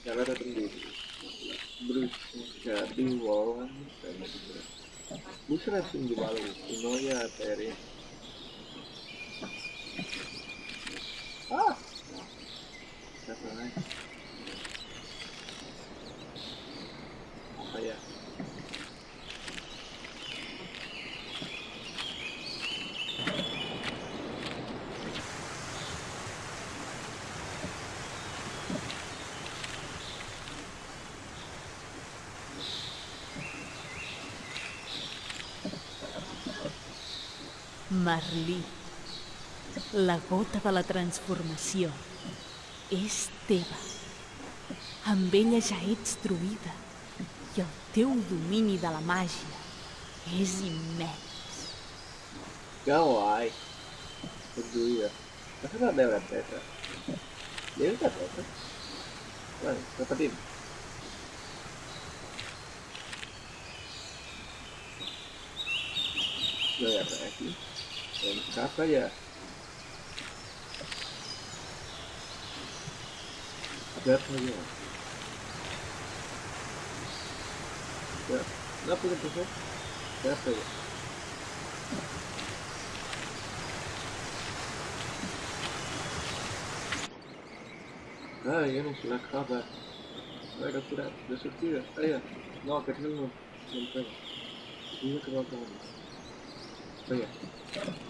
Datang dulu. Brucia di uova Busra valo noia aerea. Ah! Siapa naik? Marlí, la gota de la transformació, és teva. Amb ella ja ets truïda i el teu domini de la màgia és immens. Que guai! Ets druida. M'ha fet beure teta. Lleves de teta? Bé, repetim. No hi ha res aquí. Siapa ya? Ada apa ya? Ya? Siapa ya? Ah, eu não sei acabar. Vai capturar, deixa eu tirar. Aí, ó. Não, que não, não pega. Que não tá Aí.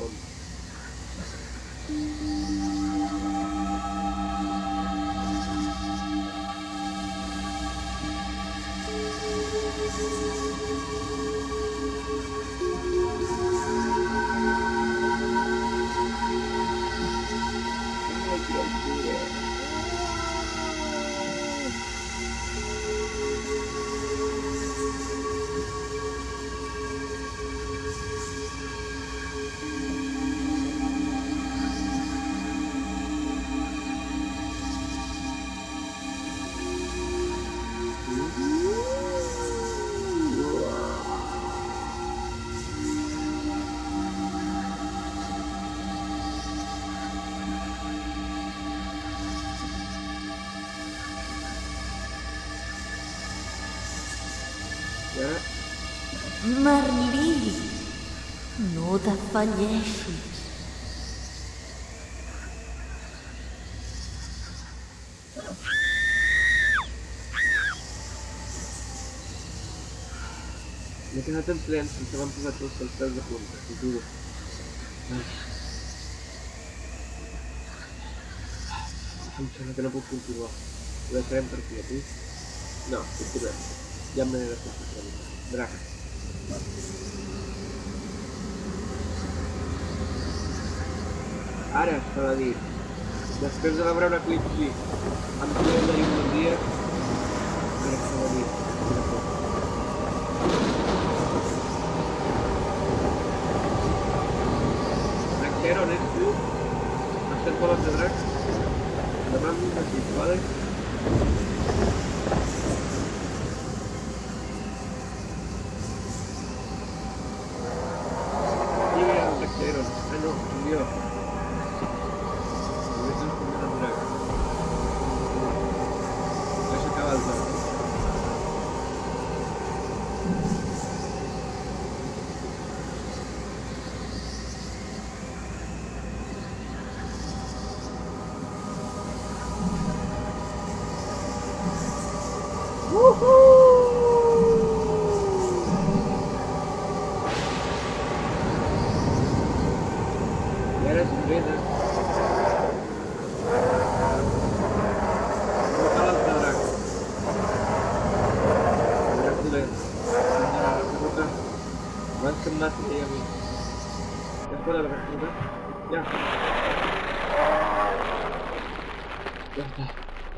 おります。marmí, nu da fallești. De când atât plen, să v-am pus atunci să-l stai de punte, cu durul. Funciona che non più, No, continuiamo. Diamine la possibilità. Grazie. Ara, s'ha de dir. Després de veure un eclipsi, em podré tenir un bon dia, ara s'ha de dir. una cosa. Ah, no, murió. Eso acaba de beres beli terus.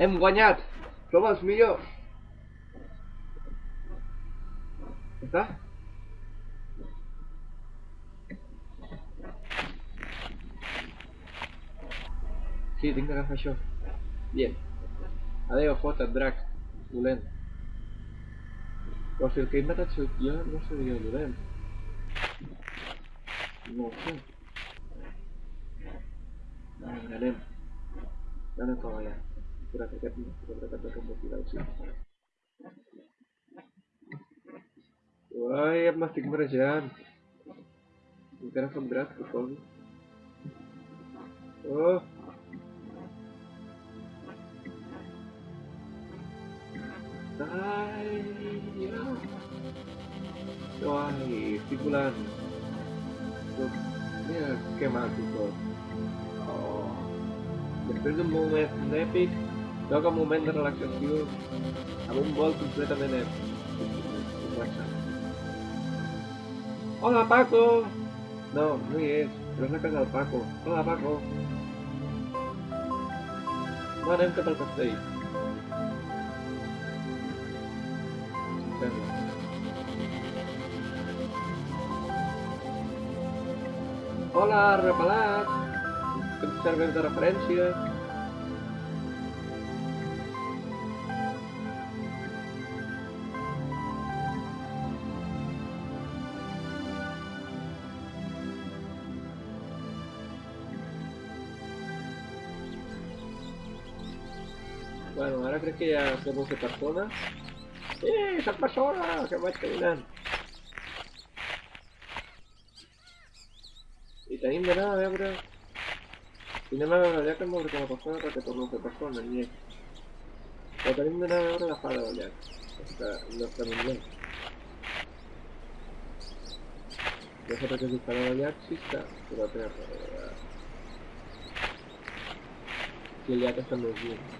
Em guanyat! Som els? Sí, tinc d'agafar això. Bien. Adéu, fota't, drac. Però si el que sóc jo, no seria dolent. No sé. Vinga, anem. Anem cap allà. Espera't, aquest no. Espera't, aquest no com motivar el sí. Uai, m'estic marejant. Encara fa un drac, que fos. Oh! Ai, Ai, estic volant. Mira que maco tot. Oh. Després d'un moment èpic, toca un moment de relaxació amb un vol completament èpic. Relaxant. Hola, Paco! No, no hi és, però és la Paco. Hola, Paco! No anem cap al. perla. Hola, repelat! Que em serveix de referència. Bueno, ara crec que ya somos de personas. ¡Eh, salva sola! ¡Que va a terminar! Y también de nada, de ahora. Y no me ha dado habría como porque me pasó otra que tomó que pasó en el nieve. Pero también de nada, de ahora la fara de no está muy bien. Yo sé Los ataques disparados de Axista, pero atrás. Si el Jack está muy bien.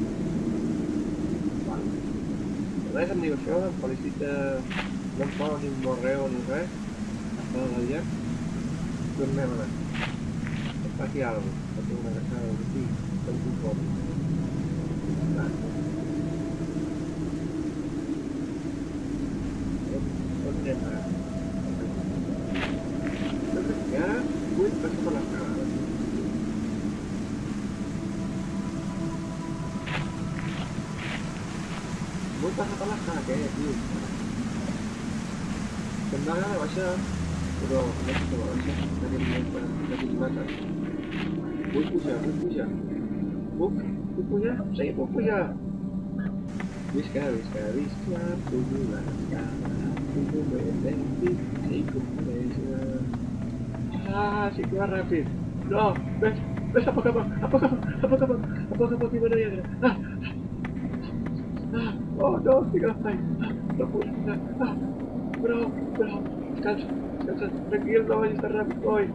Diu això, em felicita... No posa ni un morreu ni res. Està del llac. Tornem a anar. Em fa aquí tinc una casada d'aquí. Que em confon. Vale. On agradar baixar, però no sé com baixar. D'aquest moment per d'aquest mates. Vull pujar, vull pujar. Puc? Puc pujar? Sí, puc pujar. Visca, visca, visca, pujo l'escala, pujo més lèntic, sí, compresa. Ah, que va ràpid. No, ves, ves a poc a poc, a poc a poc, a poc a poc, a poc a poc i me n'hi Ah, ah, Oh, no, síganme. Ah, no puedo entrar. Ah, bro, bro, descansa, descansa. Tranquilo, no vayas a Rapid hoy.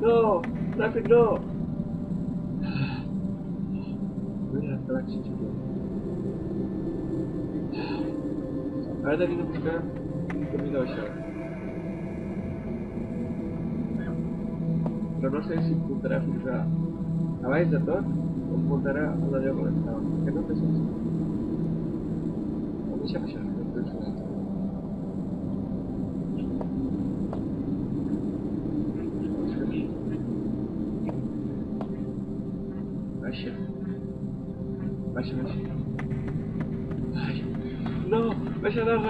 No, Rapid ah, no. Voy a estar. Ahora tengo que buscar un camino allá. Pero no sé si apuntará a Fijada. ¿A de Thor? ¿O apuntará a la de Porque no te si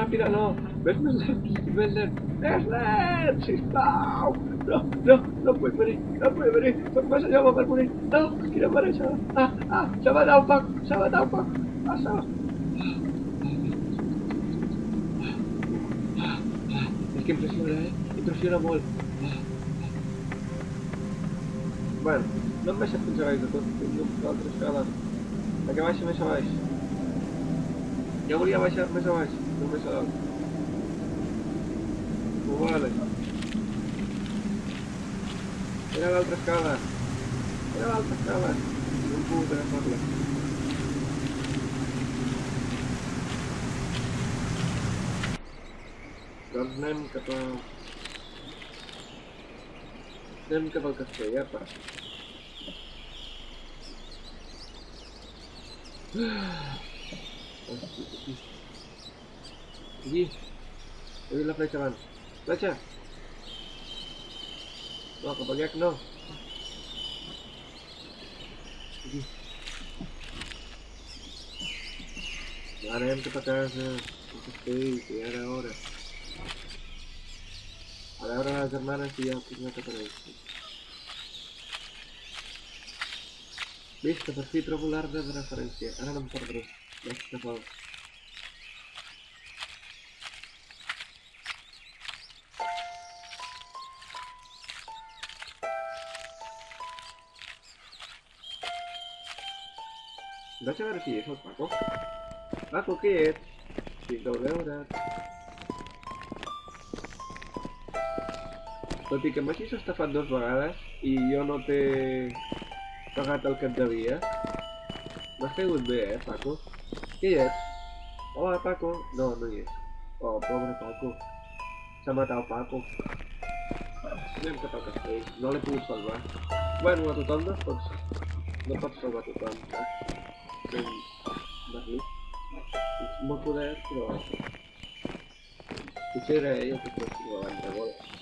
rápida, no. Verlet, Verlet, Verlet, sí, no, no, no, no puede venir, no puede venir, por más a morir, no, quiero para allá, ah, ah, se va a dar un pack, se va a dar un pack, pasa. Que impressiona, molt. Bueno, no em baixat fins a baix de tot, tinc l'altra escala. La que baixa més a baix. Jo volia baixar més a baix, no més a dalt. Ho vale. Era l'altra escala. Era l'altra escala. No hem pogut agafar-la. nem κατά... Nem κατά ya pak. Ini, ini lah pelajaran. Pelajar. Wah, kau no. Ini. Ahora hem de pagar. abran las hermanas y ya pues, fíjate por ahí. Listo, perfil popular de referencia. Ahora no me por tres. Listo, por favor. Dá-te agora aqui, só Paco. Paco, o que é? Fiz doble hora. Tot i que m'hagis estafat dues vegades i jo no t'he pagat el que et devia, m'has caigut bé, eh, Paco? Qui ets? Hola, Paco. No, no hi és. Oh, pobre Paco. S'ha matat el Paco. Anem cap al castell. No l'he pogut salvar. Bueno, a tothom no es pot... No pots salvar tothom, saps? Fent... Berlí. Molt poder, però... Potser era ell el que fos davant de bola.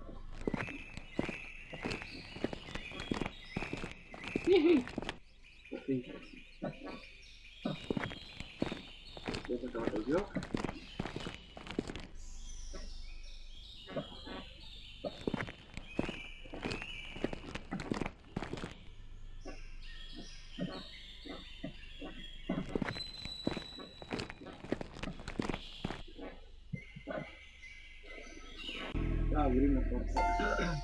Keren.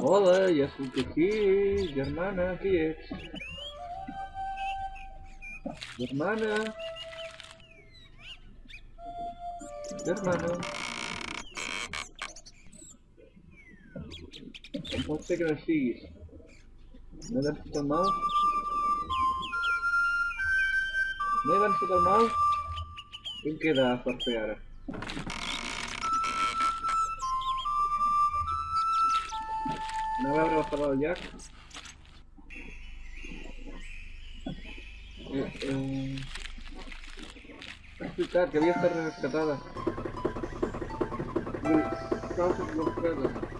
Oleh, ya sudah sih, Germana sih. Germana. Germana. No sé qué me sigues. ¿Me das el mouse? ¿Me das el mouse? ¿Quién queda a sortear? No me habrá bajado Jack. Eh, eh... Explicar que voy a estar rescatada. Los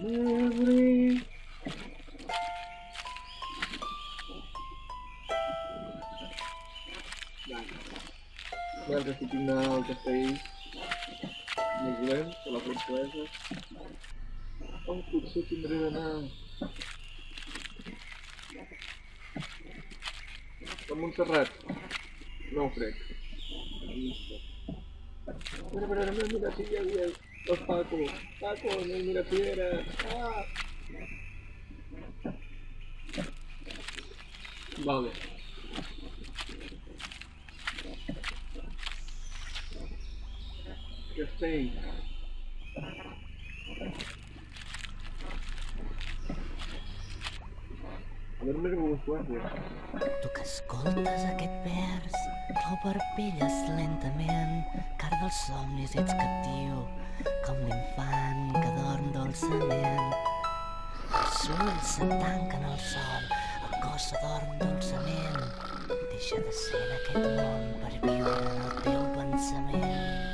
Murray. Merda que final já fez. Miguel, pela princesa. Vamos tudo se timbreira na. Para Montserrat. Fred. Los Paco, Paco, no mira piedra. Ah. Vale. Que tem. Agora me jugou Tu que escoltes aquest vers, l'oberpelles lentament, car dels somnis ets captiu com l'infant que dorm dolçament. Els ulls se'n tanquen al sol, el cos s'adorm dolçament. Deixa de ser en aquest món per viure en el teu pensament.